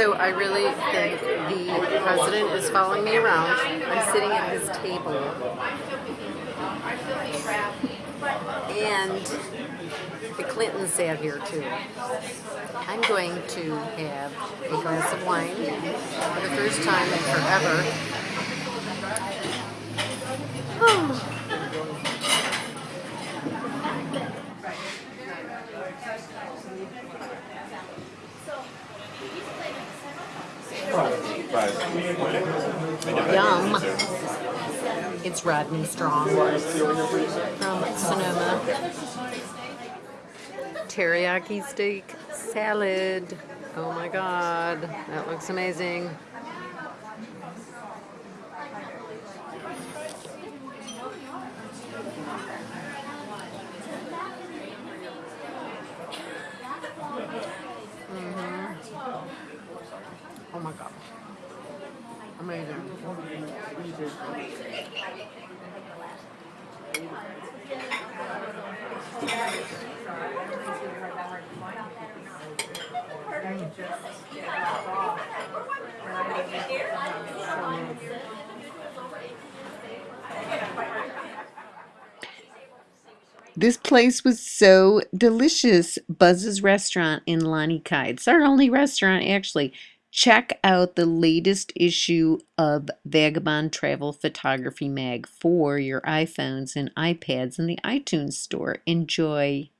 So I really think the president is following me around. I'm sitting at his table. And the Clintons sat here too. I'm going to have a glass of wine for the first time in forever. Yum. It's Rodney Strong from Sonoma. Teriyaki steak salad. Oh my god, that looks amazing. Oh my god. Amazing. This place was so delicious. Buzz's Restaurant in Lanikai. It's our only restaurant, actually. Check out the latest issue of Vagabond Travel Photography Mag for your iPhones and iPads in the iTunes store. Enjoy.